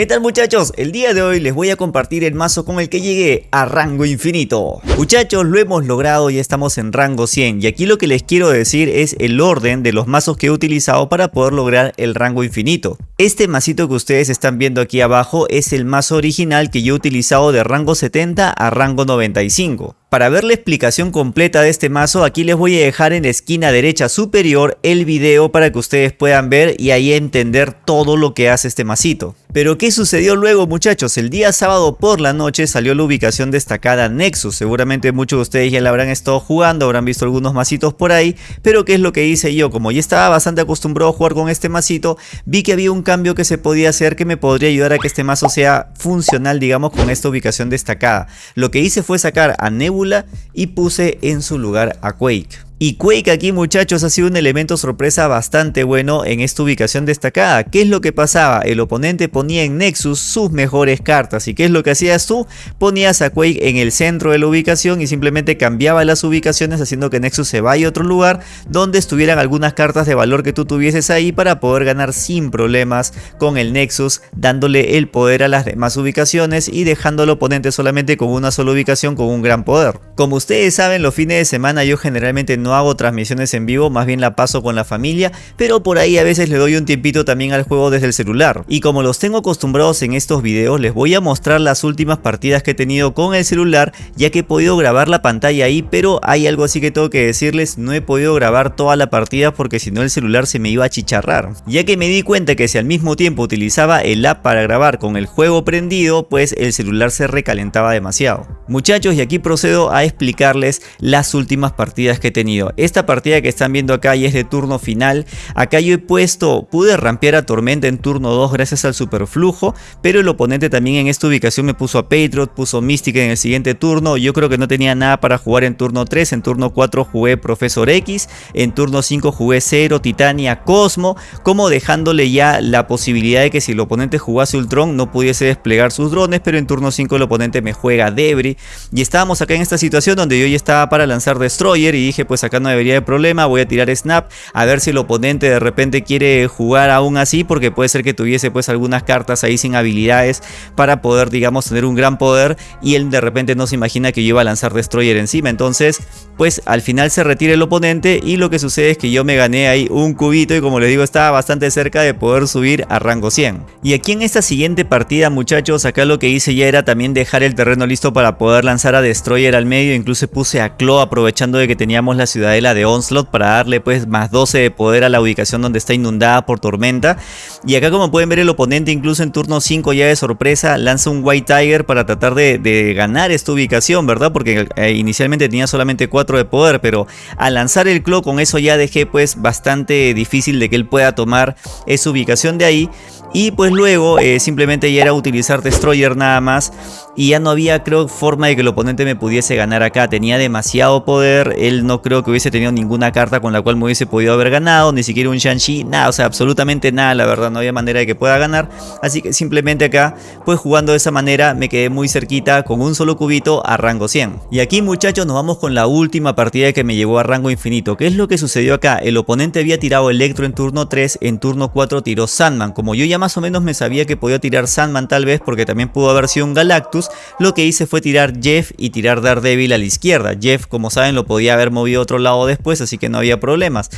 ¿Qué tal muchachos? El día de hoy les voy a compartir el mazo con el que llegué a rango infinito. Muchachos, lo hemos logrado, ya estamos en rango 100 y aquí lo que les quiero decir es el orden de los mazos que he utilizado para poder lograr el rango infinito. Este masito que ustedes están viendo aquí abajo es el mazo original que yo he utilizado de rango 70 a rango 95. Para ver la explicación completa de este mazo, aquí les voy a dejar en la esquina derecha superior el video para que ustedes puedan ver y ahí entender todo lo que hace este masito. Pero ¿qué sucedió luego muchachos? El día sábado por la noche salió la ubicación destacada Nexus. Seguramente muchos de ustedes ya la habrán estado jugando, habrán visto algunos masitos por ahí. Pero ¿qué es lo que hice yo? Como ya estaba bastante acostumbrado a jugar con este masito, vi que había un cambio que se podía hacer que me podría ayudar a que este mazo sea funcional digamos con esta ubicación destacada. Lo que hice fue sacar a Nebula y puse en su lugar a Quake. Y Quake aquí muchachos ha sido un elemento sorpresa bastante bueno en esta ubicación destacada. ¿Qué es lo que pasaba? El oponente ponía en Nexus sus mejores cartas. ¿Y qué es lo que hacías tú? Ponías a Quake en el centro de la ubicación y simplemente cambiaba las ubicaciones haciendo que Nexus se vaya a otro lugar donde estuvieran algunas cartas de valor que tú tuvieses ahí para poder ganar sin problemas con el Nexus dándole el poder a las demás ubicaciones y dejando al oponente solamente con una sola ubicación con un gran poder. Como ustedes saben los fines de semana yo generalmente no hago transmisiones en vivo, más bien la paso con la familia, pero por ahí a veces le doy un tiempito también al juego desde el celular. Y como los tengo acostumbrados en estos videos, les voy a mostrar las últimas partidas que he tenido con el celular, ya que he podido grabar la pantalla ahí, pero hay algo así que tengo que decirles, no he podido grabar toda la partida porque si no el celular se me iba a chicharrar. Ya que me di cuenta que si al mismo tiempo utilizaba el app para grabar con el juego prendido, pues el celular se recalentaba demasiado. Muchachos, y aquí procedo a explicarles las últimas partidas que he tenido. Esta partida que están viendo acá y es de turno final. Acá yo he puesto, pude rampear a Tormenta en turno 2 gracias al superflujo, pero el oponente también en esta ubicación me puso a Patriot, puso Mystic en el siguiente turno. Yo creo que no tenía nada para jugar en turno 3, en turno 4 jugué Profesor X, en turno 5 jugué Zero, Titania, Cosmo, como dejándole ya la posibilidad de que si el oponente jugase Ultron no pudiese desplegar sus drones, pero en turno 5 el oponente me juega Debris. Y estábamos acá en esta situación donde yo ya estaba para lanzar Destroyer y dije pues acá no debería de problema, voy a tirar snap, a ver si el oponente de repente quiere jugar aún así, porque puede ser que tuviese pues algunas cartas ahí sin habilidades para poder digamos tener un gran poder y él de repente no se imagina que yo iba a lanzar Destroyer encima, entonces pues al final se retira el oponente y lo que sucede es que yo me gané ahí un cubito y como les digo estaba bastante cerca de poder subir a rango 100. Y aquí en esta siguiente partida muchachos, acá lo que hice ya era también dejar el terreno listo para poder lanzar a Destroyer al medio, incluso puse a Claw aprovechando de que teníamos la ciudad ciudadela de Onslaught para darle pues más 12 de poder a la ubicación donde está inundada por tormenta. Y acá como pueden ver el oponente incluso en turno 5 ya de sorpresa lanza un White Tiger para tratar de, ganar esta ubicación, ¿verdad? Porque eh, inicialmente tenía solamente 4 de poder, pero al lanzar el Claw con eso ya dejé pues bastante difícil de que él pueda tomar esa ubicación de ahí. Y pues luego eh, simplemente ya era utilizar Destroyer nada más y ya no había creo forma de que el oponente me pudiese ganar acá. Tenía demasiado poder, él no creo que hubiese tenido ninguna carta con la cual me hubiese podido haber ganado, ni siquiera un Shang-Chi, nada, o sea, absolutamente nada, la verdad, no había manera de que pueda ganar. Así que simplemente acá, pues jugando de esa manera me quedé muy cerquita con un solo cubito a rango 100. Y aquí muchachos nos vamos con la última partida que me llevó a rango infinito. ¿Qué es lo que sucedió acá? El oponente había tirado Electro en turno 3, en turno 4 tiró Sandman. Como yo ya más o menos me sabía que podía tirar Sandman tal vez porque también pudo haber sido un Galactus, lo que hice fue tirar Jeff y tirar Daredevil a la izquierda. Jeff como saben lo podía haber movido otro lado después así que no había problemas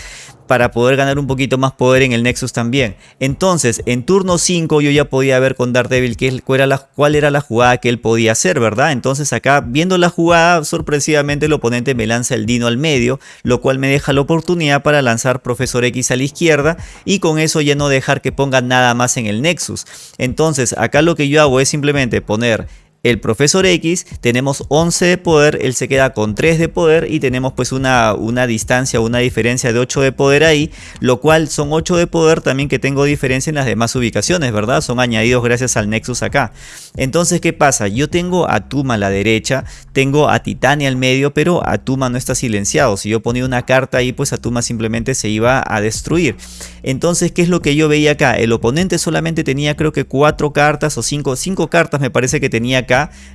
para poder ganar un poquito más poder en el Nexus también. Entonces, en turno 5 yo ya podía ver con Daredevil qué, era la, cuál era la jugada que él podía hacer, ¿verdad? Entonces acá, viendo la jugada, sorpresivamente el oponente me lanza el Dino al medio, lo cual me deja la oportunidad para lanzar Profesor X a la izquierda y con eso ya no dejar que ponga nada más en el Nexus. Entonces, acá lo que yo hago es simplemente poner el profesor X, tenemos 11 de poder, él se queda con 3 de poder y tenemos pues una, una distancia, una diferencia de 8 de poder ahí, lo cual son 8 de poder también que tengo diferencia en las demás ubicaciones, ¿verdad? Son añadidos gracias al Nexus acá. Entonces, ¿qué pasa? Yo tengo a Tuma a la derecha, tengo a Titania al medio, pero a Tuma no está silenciado. Si yo ponía una carta ahí, pues a Tuma simplemente se iba a destruir. Entonces, ¿qué es lo que yo veía acá? El oponente solamente tenía creo que 4 cartas o 5, 5 cartas me parece que tenía acá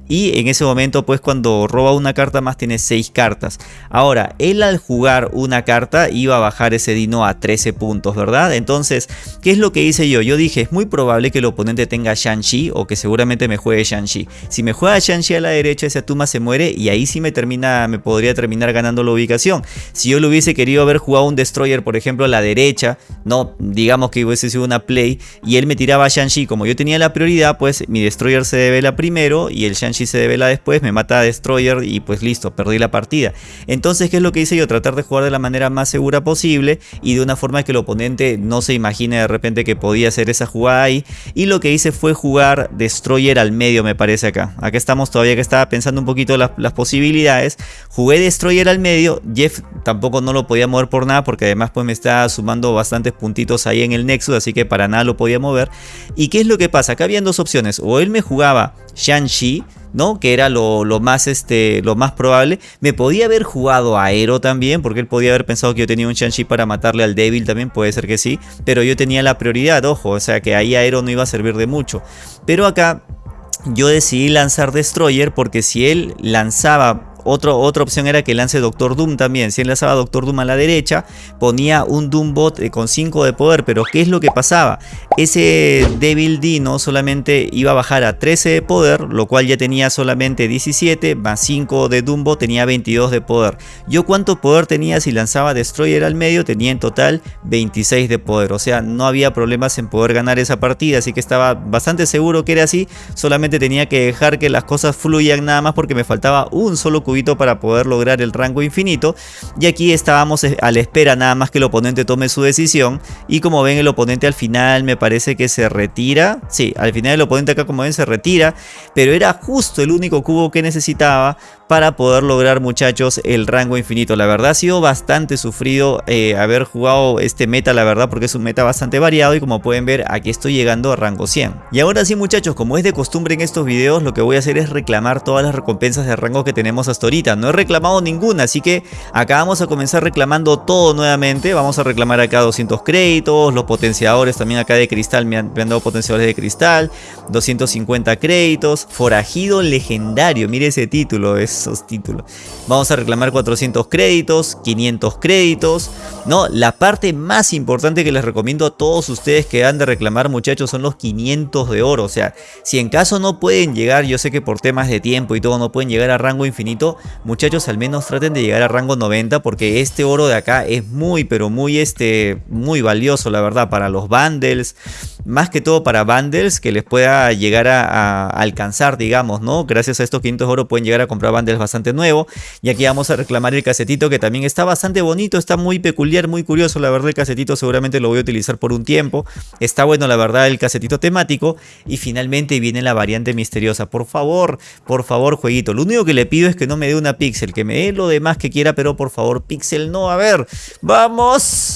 y en ese momento pues cuando roba una carta más tiene 6 cartas. Ahora, él al jugar una carta iba a bajar ese dino a 13 puntos, ¿verdad? Entonces, ¿qué es lo que hice yo? Yo dije, es muy probable que el oponente tenga Shang-Chi o que seguramente me juegue Shang-Chi. Si me juega Shang-Chi a la derecha, ese Atuma se muere y ahí sí me termina, me podría terminar ganando la ubicación. Si yo lo hubiese querido haber jugado un Destroyer, por ejemplo, a la derecha, no, digamos que hubiese sido una play y él me tiraba Shang-Chi, como yo tenía la prioridad, pues mi Destroyer se devela primero y el Shang-Chi se devela después, me mata a Destroyer y pues listo, perdí la partida. Entonces, ¿qué es lo que hice yo? Tratar de jugar de la manera más segura posible y de una forma que el oponente no se imagine de repente que podía hacer esa jugada ahí. Y lo que hice fue jugar Destroyer al medio, me parece acá. Acá estamos todavía que estaba pensando un poquito las, posibilidades. Jugué Destroyer al medio, Jeff tampoco no lo podía mover por nada porque además pues me está sumando bastantes puntitos ahí en el Nexus, así que para nada lo podía mover. ¿Y qué es lo que pasa? Acá habían dos opciones, o él me jugaba Shang-Chi, ¿no? Que era lo, más, este, lo más probable. Me podía haber jugado a Aero también, porque él podía haber pensado que yo tenía un Shang-Chi para matarle al débil también, puede ser que sí. Pero yo tenía la prioridad, ojo, o sea que ahí Aero no iba a servir de mucho. Pero acá yo decidí lanzar Destroyer porque si él lanzaba otra opción era que lance Doctor Doom también. Si enlazaba Doctor Doom a la derecha, ponía un Doom bot eh, con 5 de poder. Pero ¿qué es lo que pasaba? Ese Devil Dino solamente iba a bajar a 13 de poder, lo cual ya tenía solamente 17, más 5 de Dumbo tenía 22 de poder. Yo cuánto poder tenía si lanzaba Destroyer al medio, tenía en total 26 de poder. O sea, no había problemas en poder ganar esa partida, así que estaba bastante seguro que era así. Solamente tenía que dejar que las cosas fluyan nada más porque me faltaba un solo para poder lograr el rango infinito. Y aquí estábamos eh, a la espera nada más que el oponente tome su decisión. Y como ven el oponente al final me parece que se retira. Sí, al final el oponente acá como ven se retira. Pero era justo el único cubo que necesitaba para poder lograr muchachos el rango infinito. La verdad ha sido bastante sufrido eh, haber jugado este meta la verdad porque es un meta bastante variado y como pueden ver aquí estoy llegando a rango 100. Y ahora sí muchachos como es de costumbre en estos videos lo que voy a hacer es reclamar todas las recompensas de rango que tenemos hasta ahorita. No he reclamado ninguna así que acá vamos a comenzar reclamando todo nuevamente. Vamos a reclamar acá 200 créditos, los potenciadores también acá de cristal me han, me han dado potenciadores de cristal, 250 créditos, forajido legendario, mire ese título, es esos títulos. Vamos a reclamar 400 créditos, 500 créditos. No, la parte más importante que les recomiendo a todos ustedes que han de reclamar muchachos son los 500 de oro. O sea, si en caso no pueden llegar, yo sé que por temas de tiempo y todo no pueden llegar a rango infinito, muchachos al menos traten de llegar a rango 90 porque este oro de acá es muy pero muy este muy valioso la verdad para los bundles más que todo para bundles que les pueda llegar a, alcanzar, digamos, ¿no? Gracias a estos 500 oro pueden llegar a comprar bundles bastante nuevos. Y aquí vamos a reclamar el casetito que también está bastante bonito, está muy peculiar, muy curioso. La verdad el casetito seguramente lo voy a utilizar por un tiempo. Está bueno la verdad el casetito temático. Y finalmente viene la variante misteriosa. Por favor, por favor jueguito. Lo único que le pido es que no me dé una pixel, que me dé lo demás que quiera, pero por favor pixel no. A ver, vamos.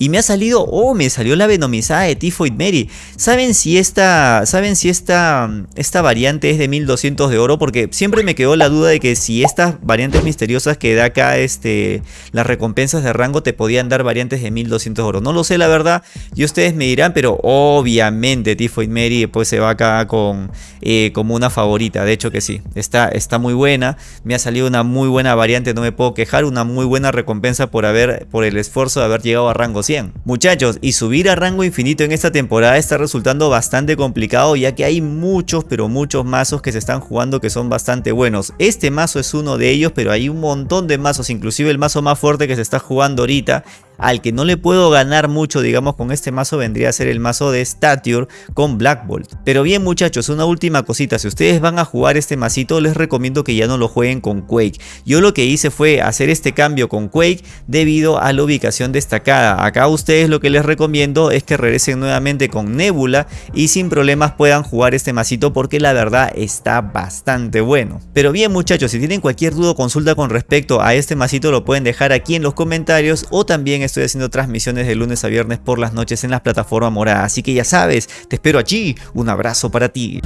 Y me ha salido, oh, me salió la venomizada de Typhoid Mary. ¿Saben si esta, saben si esta, esta variante es de 1200 de oro? Porque siempre me quedó la duda de que si estas variantes misteriosas que da acá este, las recompensas de rango te podían dar variantes de 1200 de oro. No lo sé la verdad, y ustedes me dirán, pero obviamente Typhoid Mary pues se va acá con, eh, como una favorita. De hecho que sí, está, está muy buena. Me ha salido una muy buena variante, no me puedo quejar. Una muy buena recompensa por, haber, por el esfuerzo de haber llegado a rango Muchachos, y subir a rango infinito en esta temporada está resultando bastante complicado ya que hay muchos pero muchos mazos que se están jugando que son bastante buenos. Este mazo es uno de ellos pero hay un montón de mazos, inclusive el mazo más fuerte que se está jugando ahorita al que no le puedo ganar mucho, digamos, con este mazo vendría a ser el mazo de Stature con Black Bolt. Pero bien muchachos, una última cosita, si ustedes van a jugar este masito, les recomiendo que ya no lo jueguen con Quake. Yo lo que hice fue hacer este cambio con Quake debido a la ubicación destacada. Acá ustedes lo que les recomiendo es que regresen nuevamente con Nebula y sin problemas puedan jugar este masito porque la verdad está bastante bueno. Pero bien muchachos, si tienen cualquier duda o consulta con respecto a este masito lo pueden dejar aquí en los comentarios o también estoy haciendo transmisiones de lunes a viernes por las noches en las plataformas moradas. Así que ya sabes, te espero allí. Un abrazo para ti.